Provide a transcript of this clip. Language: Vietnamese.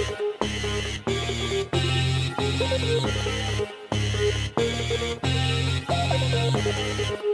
We'll be right back.